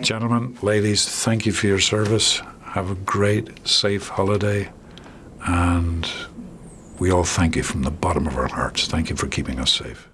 Gentlemen, ladies, thank you for your service. Have a great, safe holiday. And we all thank you from the bottom of our hearts. Thank you for keeping us safe.